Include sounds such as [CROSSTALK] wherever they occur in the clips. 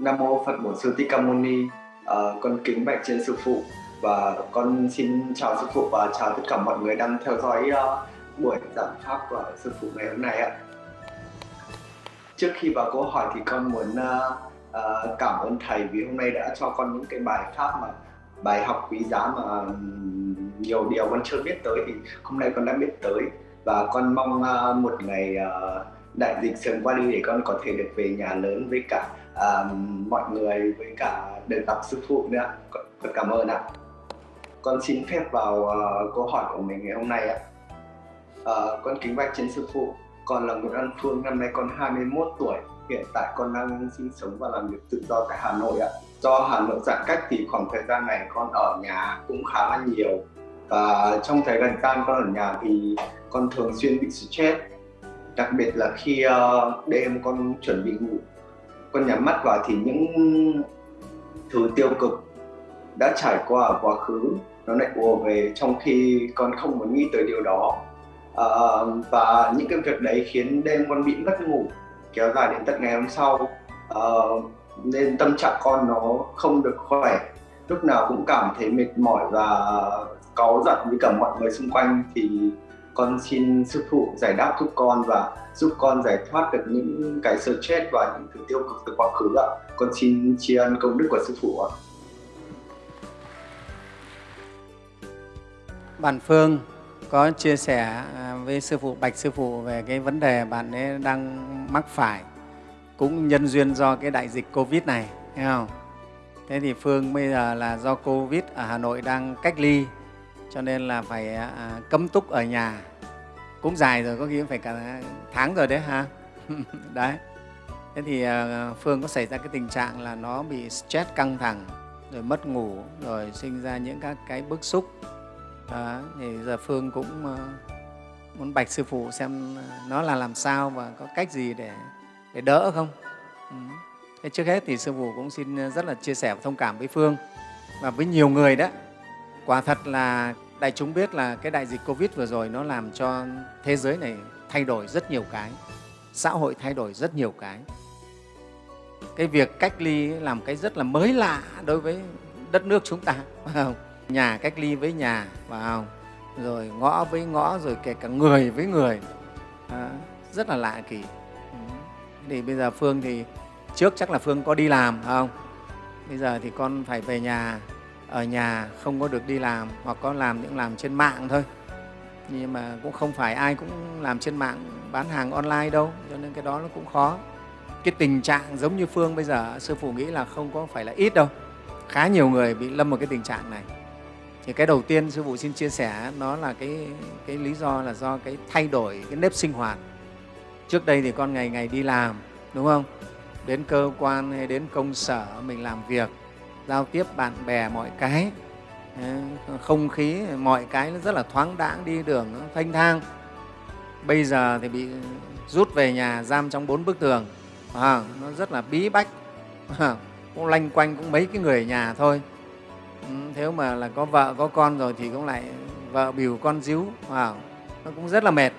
Nam mô Phật Bổn Sư Thích Ca Mâu Ni. À, con kính bạch trên sư phụ và con xin chào sư phụ và chào tất cả mọi người đang theo dõi uh, buổi giảng pháp của sư phụ ngày hôm nay ạ. Trước khi vào câu hỏi thì con muốn uh, uh, cảm ơn thầy vì hôm nay đã cho con những cái bài pháp mà bài học quý giá mà nhiều điều con chưa biết tới thì hôm nay con đã biết tới và con mong uh, một ngày uh, đại dịch sớm qua đi để con có thể được về nhà lớn với cả um, mọi người với cả được gặp sư phụ nữa. Con, con cảm ơn ạ. Con xin phép vào uh, câu hỏi của mình ngày hôm nay ạ. Uh, con kính bạch trên sư phụ con là Nguyễn An Phương năm nay con 21 tuổi. Hiện tại con đang sinh sống và làm việc tự do tại Hà Nội ạ. Do Hà Nội giãn cách thì khoảng thời gian này con ở nhà cũng khá là nhiều. Và trong thời gian con ở nhà thì con thường xuyên bị stress đặc biệt là khi uh, đêm con chuẩn bị ngủ con nhắm mắt vào thì những thứ tiêu cực đã trải qua ở quá khứ nó lại ùa về trong khi con không muốn nghĩ tới điều đó. À, và những cái việc đấy khiến đêm con bị mất ngủ kéo dài đến tận ngày hôm sau. À, nên tâm trạng con nó không được khỏe. Lúc nào cũng cảm thấy mệt mỏi và cáu giận với cả mọi người xung quanh thì con xin sư phụ giải đáp giúp con và giúp con giải thoát được những cái stress và những thứ tiêu cực từ quá khứ ạ. Con xin tri ân công đức của sư phụ ạ. Bạn Phương có chia sẻ à, với sư phụ Bạch sư phụ về cái vấn đề bạn ấy đang mắc phải cũng nhân duyên do cái đại dịch Covid này, thấy không? Thế thì Phương bây giờ là do Covid ở Hà Nội đang cách ly cho nên là phải à, à cấm túc ở nhà cũng dài rồi có khi phải cả tháng rồi đấy ha? [LAUGHS] Đấy. Thế thì à, phương có xảy ra cái tình trạng là nó bị stress căng thẳng rồi mất ngủ rồi sinh ra những các cái bức xúc. Đó, thì giờ phương cũng à, muốn bạch sư phụ xem nó là làm sao và có cách gì để để đỡ không? Ừ. thế trước hết thì sư phụ cũng xin rất là chia sẻ và thông cảm với phương và với nhiều người đó. Quả thật là đại chúng biết là cái đại dịch covid vừa rồi nó làm cho thế giới này thay đổi rất nhiều cái xã hội thay đổi rất nhiều cái. Cái việc cách ly làm cái rất là mới lạ đối với đất nước chúng ta [LAUGHS] phải không? nhà cách ly với nhà phải không? rồi ngõ với ngõ rồi kể cả người với người. À, rất là lạ kỳ. Thì bây giờ phương thì trước chắc là phương có đi làm không? Bây giờ thì con phải về nhà ở nhà không có được đi làm hoặc có làm những làm trên mạng thôi. Nhưng mà cũng không phải ai cũng làm trên mạng bán hàng online đâu cho nên cái đó nó cũng khó. Cái tình trạng giống như phương bây giờ sư phụ nghĩ là không có phải là ít đâu. Khá nhiều người bị lâm vào cái tình trạng này. Thì cái đầu tiên sư phụ xin chia sẻ nó là cái, cái lý do là do cái thay đổi cái nếp sinh hoạt. Trước đây thì con ngày ngày đi làm đúng không? Đến cơ quan hay đến công sở mình làm việc giao tiếp bạn bè mọi cái. Ờ, không khí mọi cái nó rất là thoáng đãng đi đường nó thanh thang. Bây giờ thì bị rút về nhà giam trong bốn bức tường. À, nó rất là bí bách. À, cũng lanh quanh cũng mấy cái người ở nhà thôi. Ừ, mà là có vợ có con rồi thì cũng lại vợ bìu con díu. À, nó cũng rất là mệt.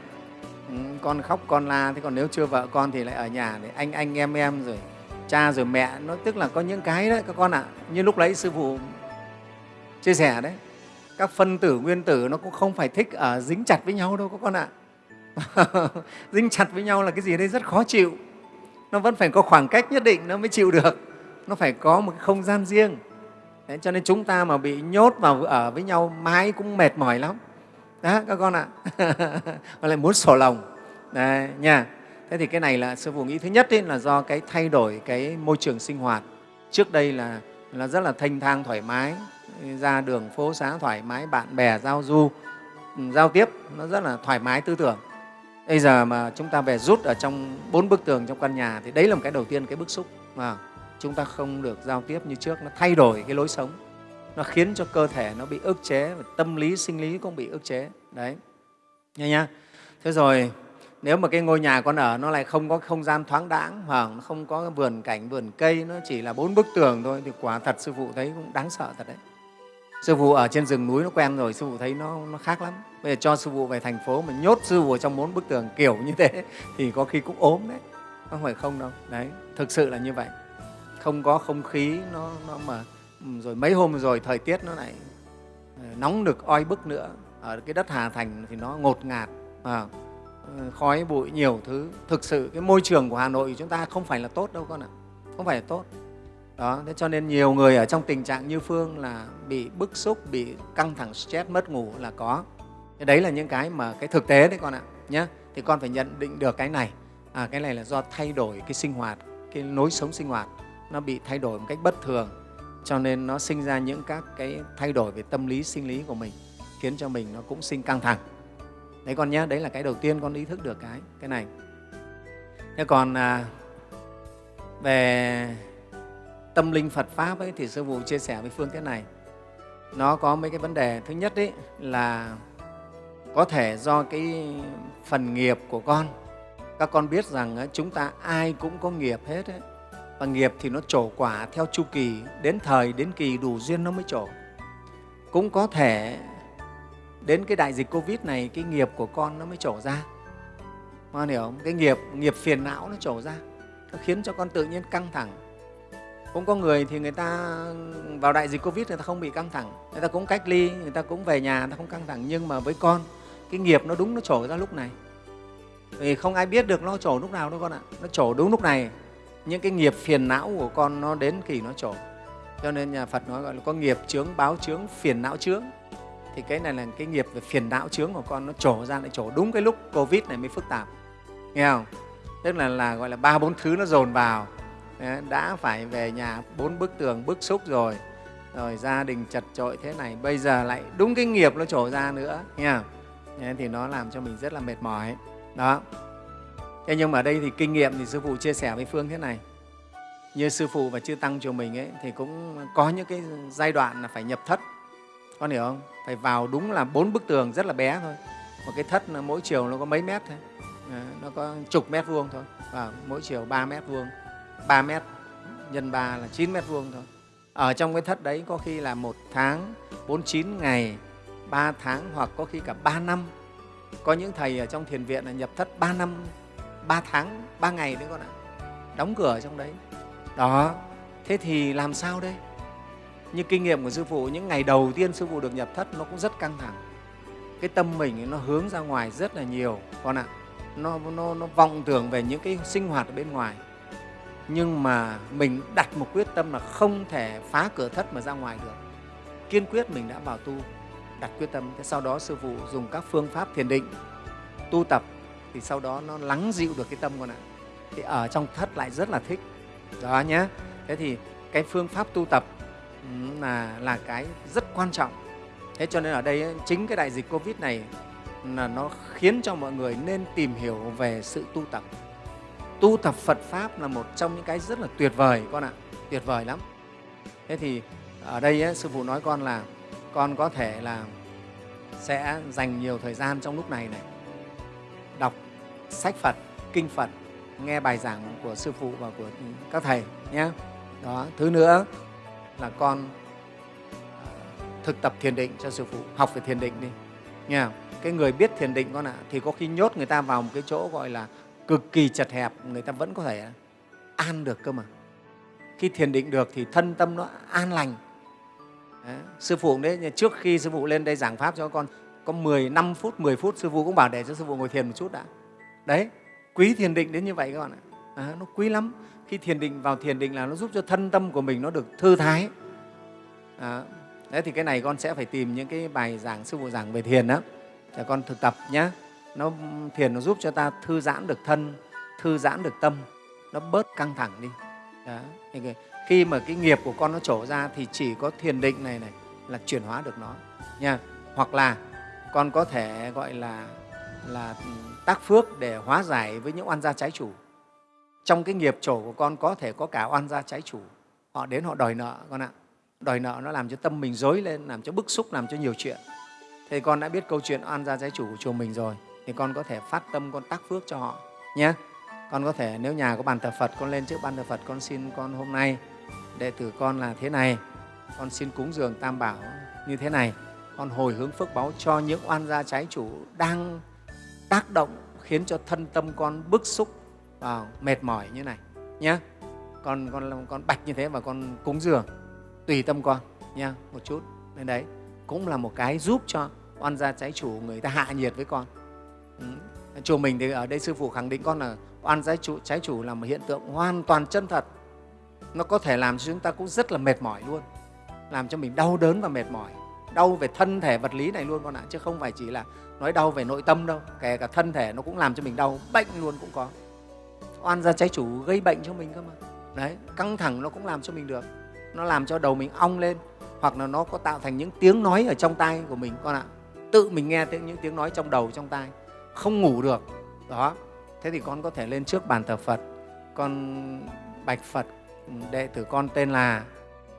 Ừ, con khóc con la. Thế còn nếu chưa vợ con thì lại ở nhà để anh anh em em rồi cha rồi mẹ nó tức là có những cái đấy các con ạ. À, như lúc đấy sư phụ chia sẻ đấy các phân tử nguyên tử nó cũng không phải thích ở dính chặt với nhau đâu các con ạ. À. [LAUGHS] dính chặt với nhau là cái gì đây rất khó chịu. Nó vẫn phải có khoảng cách nhất định nó mới chịu được. Nó phải có một cái không gian riêng. Đấy, cho nên chúng ta mà bị nhốt vào ở với nhau mãi cũng mệt mỏi lắm. Đó các con ạ. [LAUGHS] À. lại muốn sổ lòng. Đấy, nha thế thì cái này là sư phụ nghĩ thứ nhất ấy, là do cái thay đổi cái môi trường sinh hoạt. Trước đây là là rất là thanh thang thoải mái ra đường phố xá thoải mái bạn bè giao du ừ, giao tiếp nó rất là thoải mái tư tưởng. Bây giờ mà chúng ta về rút ở trong bốn bức tường trong căn nhà thì đấy là một cái đầu tiên cái bức xúc. Mà chúng ta không được giao tiếp như trước nó thay đổi cái lối sống. Nó khiến cho cơ thể nó bị ức chế và tâm lý sinh lý cũng bị ức chế. Đấy. Nha nhá thế rồi nếu mà cái ngôi nhà con ở nó lại không có không gian thoáng đãng hoặc nó không có vườn cảnh vườn cây nó chỉ là bốn bức tường thôi thì quả thật sư phụ thấy cũng đáng sợ thật đấy. Sư phụ ở trên rừng núi nó quen rồi sư phụ thấy nó, nó khác lắm. Bây giờ cho sư phụ về thành phố mà nhốt sư phụ trong bốn bức tường kiểu như thế [LAUGHS] thì có khi cũng ốm đấy. Không phải không đâu? Đấy thực sự là như vậy. Không có không khí nó, nó mà rồi mấy hôm rồi thời tiết nó lại ờ, nóng được oi bức nữa. Ở cái đất Hà Thành thì nó ngột ngạt à, Ờ, khói bụi nhiều thứ. Thực sự cái môi trường của Hà Nội chúng ta không phải là tốt đâu con ạ. Không phải là tốt. Đó thế cho nên nhiều người ở trong tình trạng như phương là bị bức xúc bị căng thẳng stress mất ngủ là có. Thế đấy là những cái mà cái thực tế đấy con ạ nhé thì con phải nhận định được cái này. À, cái này là do thay đổi cái sinh hoạt cái lối sống sinh hoạt. Nó bị thay đổi một cách bất thường cho nên nó sinh ra những các cái thay đổi về tâm lý sinh lý của mình khiến cho mình nó cũng sinh căng thẳng đấy con nhé đấy là cái đầu tiên con ý thức được cái cái này. Thế còn à, về tâm linh Phật pháp ấy thì sư phụ chia sẻ với phương cái này. Nó có mấy cái vấn đề. Thứ nhất ấy là có thể do cái phần nghiệp của con. Các con biết rằng à, chúng ta ai cũng có nghiệp hết ấy. và nghiệp thì nó trổ quả theo chu kỳ đến thời đến kỳ đủ duyên nó mới trổ. Cũng có thể đến cái đại dịch covid này, cái nghiệp của con nó mới trổ ra. Con hiểu không? Cái nghiệp nghiệp phiền não nó trổ ra. Nó khiến cho con tự nhiên căng thẳng. Cũng có người thì người ta, vào đại dịch covid người ta không bị căng thẳng. Người ta cũng cách ly, người ta cũng về nhà, người ta không căng thẳng. Nhưng mà với con, cái nghiệp nó đúng nó trổ ra lúc này. Vì không ai biết được nó trổ lúc nào đâu con ạ. Nó trổ đúng lúc này. Những cái nghiệp phiền não của con nó đến kỳ nó trổ. Cho nên nhà phật nói gọi là có nghiệp chướng, báo chướng, phiền não chướng thì cái này là cái nghiệp về phiền não chướng của con, nó trổ ra lại trổ đúng cái lúc covid này mới phức tạp. Nghe không? Tức là là gọi là ba, bốn thứ nó dồn vào. Ờ, đã phải về nhà bốn bức tường, bức xúc rồi rồi gia đình chật trội thế này, bây giờ lại đúng cái nghiệp nó trổ ra nữa. Nghe không? Thì nó làm cho mình rất là mệt mỏi. Đó. Thế nhưng mà ở đây thì kinh nghiệm thì sư phụ chia sẻ với phương thế này. Như sư phụ và chư tăng chùa mình ấy, thì cũng có những cái giai đoạn là phải nhập thất. Con hiểu không? Phải vào đúng là bốn bức tường rất là bé thôi. Một cái thất nó mỗi chiều nó có mấy mét thôi. Ờ, nó có chục mét vuông thôi. Và mỗi chiều 3 mét vuông. 3 mét nhân 3 là 9 mét vuông thôi. Ở trong cái thất đấy có khi là một tháng 49 ngày 3 tháng hoặc có khi cả 3 năm. Có những thầy ở trong thiền viện là nhập thất 3 năm 3 tháng 3 ngày đấy con ạ. Đóng cửa ở trong đấy. Đó, thế thì làm sao đây? Như kinh nghiệm của sư phụ những ngày đầu tiên sư phụ được nhập thất nó cũng rất căng thẳng. Cái tâm mình nó hướng ra ngoài rất là nhiều. Con ạ nó, nó, nó vọng tưởng về những cái sinh hoạt ở bên ngoài. Nhưng mà mình đặt một quyết tâm là không thể phá cửa thất mà ra ngoài được. Kiên quyết mình đã vào tu đặt quyết tâm. Thế sau đó sư phụ dùng các phương pháp thiền định tu tập thì sau đó nó lắng dịu được cái tâm con ạ. Thì ở trong thất lại rất là thích. Đó nhé thế thì cái phương pháp tu tập là là cái rất quan trọng. Thế cho nên ở đây chính cái đại dịch covid này là nó khiến cho mọi người nên tìm hiểu về sự tu tập. Tu tập phật pháp là một trong những cái rất là tuyệt vời con ạ. Tuyệt vời lắm. Thế thì ở đây ấy, sư phụ nói con là con có thể là sẽ dành nhiều thời gian trong lúc này này đọc sách phật kinh phật nghe bài giảng của sư phụ và của các thầy nhé đó thứ nữa là con ờ, thực tập thiền định cho sư phụ học về thiền định đi. Nha cái người biết thiền định con ạ thì có khi nhốt người ta vào một cái chỗ gọi là cực kỳ chật hẹp người ta vẫn có thể ờ, an được cơ mà. Khi thiền định được thì thân tâm nó an lành. Đấy. sư phụ đấy trước khi sư phụ lên đây giảng pháp cho con có 15 phút 10 phút sư phụ cũng bảo để cho sư phụ ngồi thiền một chút đã. Đấy quý thiền định đến như vậy các bạn ạ. À, nó quý lắm khi thiền định vào thiền định là nó giúp cho thân tâm của mình nó được thư thái. À, đấy thì cái này con sẽ phải tìm những cái bài giảng sư phụ giảng về thiền đó để con thực tập nhé nó thiền nó giúp cho ta thư giãn được thân thư giãn được tâm. Nó bớt căng thẳng đi. Đó. Khi mà cái nghiệp của con nó trổ ra thì chỉ có thiền định này này là chuyển hóa được nó. Nha. Hoặc là con có thể gọi là là ừ, tác phước để hóa giải với những oan gia trái chủ trong cái nghiệp trổ của con có thể có cả oan gia trái chủ. Họ đến họ đòi nợ, con ạ. Đòi nợ nó làm cho tâm mình dối lên, làm cho bức xúc, làm cho nhiều chuyện. Thì con đã biết câu chuyện oan gia trái chủ của chùa mình rồi, thì con có thể phát tâm, con tác phước cho họ, nhé. Con có thể, nếu nhà có bàn thờ phật, con lên trước bàn thờ phật, con xin con hôm nay, đệ tử con là thế này. Con xin cúng dường tam bảo như thế này. Con hồi hướng phước báo cho những oan gia trái chủ đang tác động, khiến cho thân tâm con bức xúc vào mệt mỏi như này nhé con con con bạch như thế và con cúng dường tùy tâm con nha một chút. Nên đấy cũng là một cái giúp cho oan gia trái chủ người ta hạ nhiệt với con. Ừ. chùa mình thì ở đây sư phụ khẳng định con là oan gia chủ, trái chủ là một hiện tượng hoàn toàn chân thật. Nó có thể làm cho chúng ta cũng rất là mệt mỏi luôn làm cho mình đau đớn và mệt mỏi. Đau về thân thể vật lý này luôn con ạ chứ không phải chỉ là nói đau về nội tâm đâu. Kể cả thân thể nó cũng làm cho mình đau bệnh luôn cũng có oan gia trái chủ gây bệnh cho mình cơ mà. Đấy, căng thẳng nó cũng làm cho mình được. Nó làm cho đầu mình ong lên, hoặc là nó có tạo thành những tiếng nói ở trong tai của mình, con ạ. Tự mình nghe những tiếng nói trong đầu, trong tai. Không ngủ được. Đó. Thế thì con có thể lên trước bàn thờ phật. Con bạch phật, đệ tử con tên là,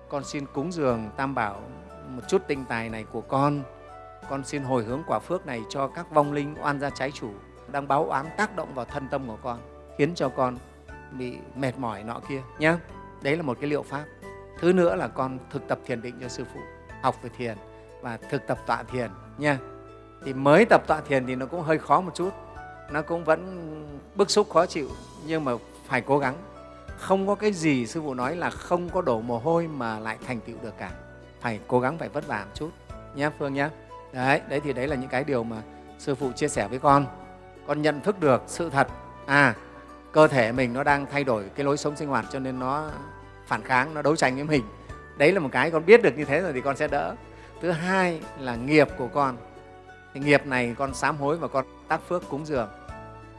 con xin cúng dường tam bảo một chút tinh tài này của con. Con xin hồi hướng quả phước này cho các vong linh oan gia trái chủ đang báo oán tác động vào thân tâm của con khiến cho con bị mệt mỏi nọ kia nhé đấy là một cái liệu pháp. Thứ nữa là con thực tập thiền định cho sư phụ, học về thiền và thực tập tọa thiền nha thì mới tập tọa thiền thì nó cũng hơi khó một chút, nó cũng vẫn bức xúc khó chịu nhưng mà phải cố gắng. Không có cái gì sư phụ nói là không có đổ mồ hôi mà lại thành tựu được cả. Phải cố gắng, phải vất vả một chút nhé phương nhé đấy đấy thì đấy là những cái điều mà sư phụ chia sẻ với con. Con nhận thức được sự thật. À cơ thể mình nó đang thay đổi cái lối sống sinh hoạt cho nên nó phản kháng nó đấu tranh với mình. Đấy là một cái con biết được như thế rồi thì con sẽ đỡ. Thứ hai là nghiệp của con. Thì nghiệp này con sám hối và con tác phước cúng dường.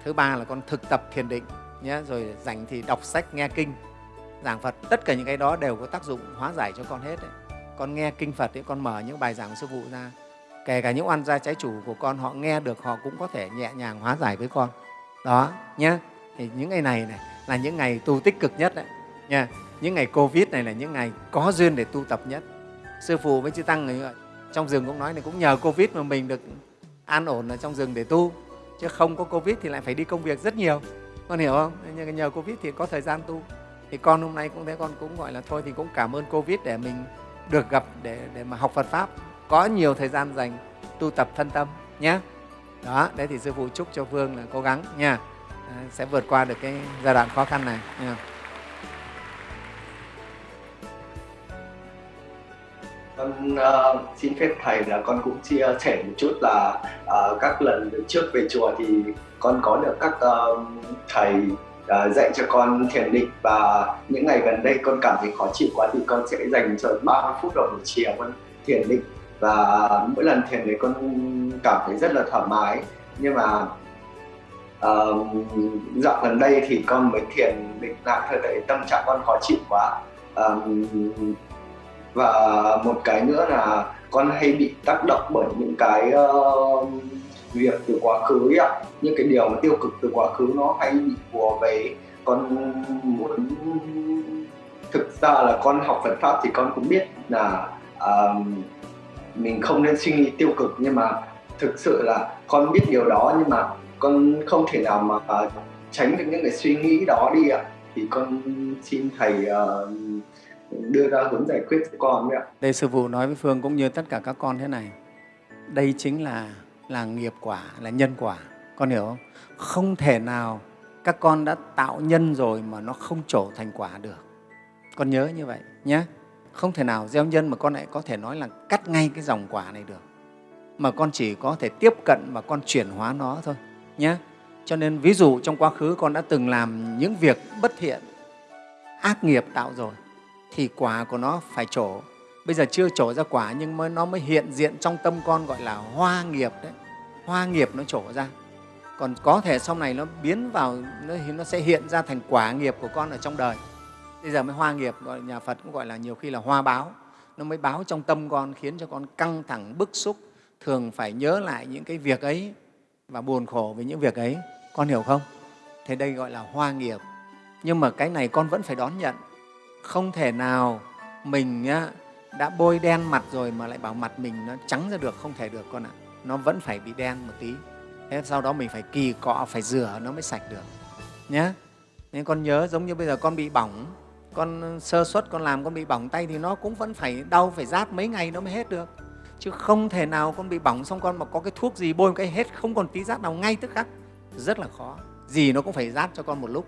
Thứ ba là con thực tập thiền định nhé rồi rảnh thì đọc sách nghe kinh giảng phật. Tất cả những cái đó đều có tác dụng hóa giải cho con hết đấy. con nghe kinh phật ấy, con mở những bài giảng sư phụ ra. Kể cả những oan gia trái chủ của con họ nghe được họ cũng có thể nhẹ nhàng hóa giải với con. Đó nhé thì những ngày này này là những ngày tu tích cực nhất đấy, nha. Những ngày covid này là những ngày có duyên để tu tập nhất. Sư phụ với chư tăng người trong rừng cũng nói là cũng nhờ covid mà mình được an ổn ở trong rừng để tu. Chứ không có covid thì lại phải đi công việc rất nhiều. Con hiểu không? Nhưng nhờ covid thì có thời gian tu. Thì con hôm nay cũng thế, con cũng gọi là thôi thì cũng cảm ơn covid để mình được gặp để để mà học phật pháp. Có nhiều thời gian dành tu tập thân tâm nhé đó, đấy thì sư phụ chúc cho phương là cố gắng, nha sẽ vượt qua được cái giai đoạn khó khăn này. Nha. con uh, xin phép thầy là con cũng chia sẻ một chút là uh, các lần trước về chùa thì con có được các uh, thầy uh, dạy cho con thiền định và những ngày gần đây con cảm thấy khó chịu quá thì con sẽ dành cho 30 phút đầu buổi chiều con thiền định. Và mỗi lần thiền đấy con cảm thấy rất là thoải mái. Nhưng mà uh, dạo gần đây thì con mới thiền định lại thời đấy tâm trạng con khó chịu quá. Um, và một cái nữa là con hay bị tác động bởi những cái uh, việc từ quá khứ ấy ạ. Những cái điều mà tiêu cực từ quá khứ nó hay bị bùa về. Con muốn thực ra là con học Phật pháp thì con cũng biết là uh, mình không nên suy nghĩ tiêu cực nhưng mà thực sự là con biết điều đó nhưng mà con không thể nào mà uh, tránh được những cái suy nghĩ đó đi ạ thì con xin thầy uh, đưa ra hướng giải quyết cho con đấy ạ. Đây sư phụ nói với Phương cũng như tất cả các con thế này. Đây chính là là nghiệp quả, là nhân quả. Con hiểu không? Không thể nào các con đã tạo nhân rồi mà nó không trổ thành quả được. Con nhớ như vậy nhé. Không thể nào gieo nhân mà con lại có thể nói là cắt ngay cái dòng quả này được. Mà con chỉ có thể tiếp cận và con chuyển hóa nó thôi nhé. Cho nên ví dụ trong quá khứ con đã từng làm những việc bất thiện, ác nghiệp tạo rồi thì quả của nó phải trổ. Bây giờ chưa trổ ra quả nhưng mới nó mới hiện diện trong tâm con gọi là hoa nghiệp đấy. Hoa nghiệp nó trổ ra. Còn có thể sau này nó biến vào, nó, nó sẽ hiện ra thành quả nghiệp của con ở trong đời. Bây giờ mới hoa nghiệp, gọi nhà Phật cũng gọi là nhiều khi là hoa báo. Nó mới báo trong tâm con khiến cho con căng thẳng, bức xúc, thường phải nhớ lại những cái việc ấy và buồn khổ với những việc ấy. Con hiểu không? Thế đây gọi là hoa nghiệp. Nhưng mà cái này con vẫn phải đón nhận. Không thể nào mình đã bôi đen mặt rồi mà lại bảo mặt mình nó trắng ra được, không thể được con ạ. Nó vẫn phải bị đen một tí. Thế sau đó mình phải kỳ cọ, phải rửa nó mới sạch được. Nhé nên con nhớ giống như bây giờ con bị bỏng. Con sơ suất con làm con bị bỏng tay thì nó cũng vẫn phải đau, phải rát mấy ngày nó mới hết được chứ không thể nào con bị bỏng xong con mà có cái thuốc gì bôi một cái hết, không còn tí rát nào ngay tức khắc. Rất là khó. Gì nó cũng phải rát cho con một lúc.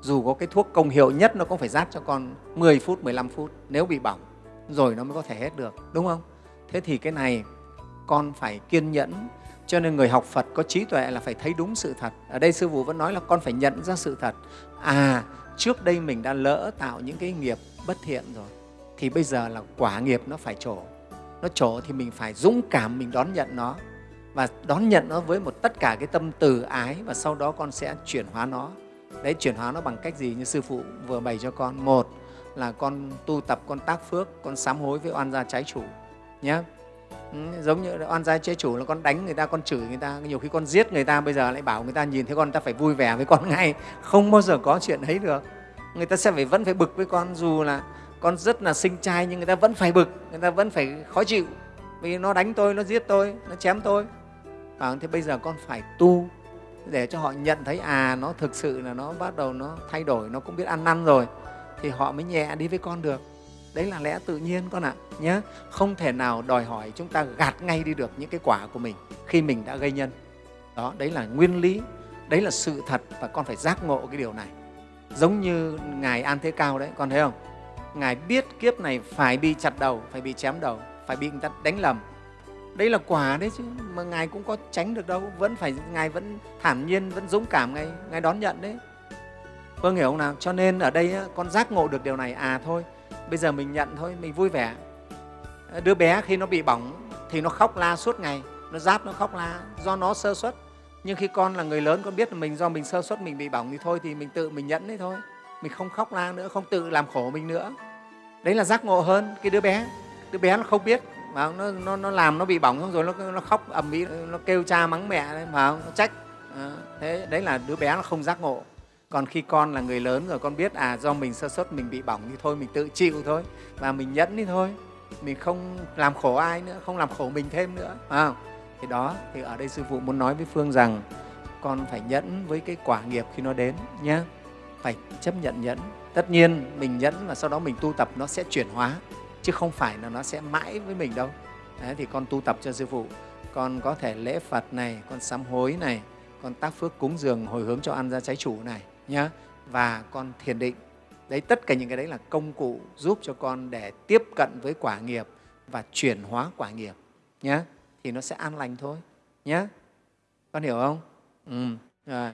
Dù có cái thuốc công hiệu nhất nó cũng phải rát cho con 10 phút 15 phút. Nếu bị bỏng, rồi nó mới có thể hết được. Đúng không? Thế thì cái này con phải kiên nhẫn. Cho nên người học phật có trí tuệ là phải thấy đúng sự thật. Ở đây sư phụ vẫn nói là con phải nhận ra sự thật. À trước đây mình đã lỡ tạo những cái nghiệp bất thiện rồi, thì bây giờ là quả nghiệp nó phải trổ nó trổ thì mình phải dũng cảm mình đón nhận nó. Và đón nhận nó với một tất cả cái tâm từ ái và sau đó con sẽ chuyển hóa nó. Đấy chuyển hóa nó bằng cách gì? Như sư phụ vừa bày cho con. Một là con tu tập con tác phước con sám hối với oan gia trái chủ nhé ừ, giống như oan gia trái chủ là con đánh người ta con chửi người ta. Nhiều khi con giết người ta bây giờ lại bảo người ta nhìn thấy con ta phải vui vẻ với con [LAUGHS] ngay. Không bao giờ có chuyện ấy được. Người ta sẽ phải vẫn phải bực với con dù là con rất là sinh trai nhưng người ta vẫn phải bực người ta vẫn phải khó chịu. Vì nó đánh tôi nó giết tôi nó chém tôi. À, thế bây giờ con phải tu để cho họ nhận thấy à nó thực sự là nó bắt đầu nó thay đổi nó cũng biết ăn năn rồi. Thì họ mới nhẹ đi với con được. Đấy là lẽ tự nhiên con ạ nhé không thể nào đòi hỏi chúng ta gạt ngay đi được những cái quả của mình khi mình đã gây nhân. Đó đấy là nguyên lý đấy là sự thật và con phải giác ngộ cái điều này. Giống như ngài an thế cao đấy con thấy không? Ngài biết kiếp này phải bị chặt đầu, phải bị chém đầu, phải bị người ta đánh lầm. Đây là quả đấy chứ, mà ngài cũng có tránh được đâu, vẫn phải, ngài vẫn thản nhiên, vẫn dũng cảm ngài ngài đón nhận đấy. Vâng hiểu không nào? Cho nên ở đây con giác ngộ được điều này à thôi, bây giờ mình nhận thôi, mình vui vẻ. Đứa bé khi nó bị bỏng thì nó khóc la suốt ngày, nó giáp nó khóc la do nó sơ suất. Nhưng khi con là người lớn, con biết là mình do mình sơ suất, mình bị bỏng thì thôi thì mình tự mình nhẫn đấy thôi mình không khóc la nữa không tự làm khổ mình nữa. Đấy là giác ngộ hơn cái đứa bé. Đứa bé nó không biết mà nó, nó, nó làm nó bị bỏng xong rồi nó, nó khóc ầm ĩ nó kêu cha mắng mẹ đấy, mà nó trách. À, thế đấy là đứa bé nó không giác ngộ. Còn khi con là người lớn rồi con biết à do mình sơ suất mình bị bỏng thì thôi mình tự chịu thôi. Và mình nhẫn đi thôi. Mình không làm khổ ai nữa không làm khổ mình thêm nữa à, thì đó thì ở đây sư phụ muốn nói với phương rằng con phải nhẫn với cái quả nghiệp khi nó đến nhé phải chấp nhận nhẫn. Tất nhiên mình nhẫn và sau đó mình tu tập nó sẽ chuyển hóa chứ không phải là nó sẽ mãi với mình đâu. Đấy, thì con tu tập cho sư phụ. Con có thể lễ phật này con sám hối này con tác phước cúng dường hồi hướng cho ăn ra trái chủ này nhá. Và con thiền định. Đấy tất cả những cái đấy là công cụ giúp cho con để tiếp cận với quả nghiệp và chuyển hóa quả nghiệp nhé thì nó sẽ an lành thôi nhé con hiểu không? Ừ. rồi.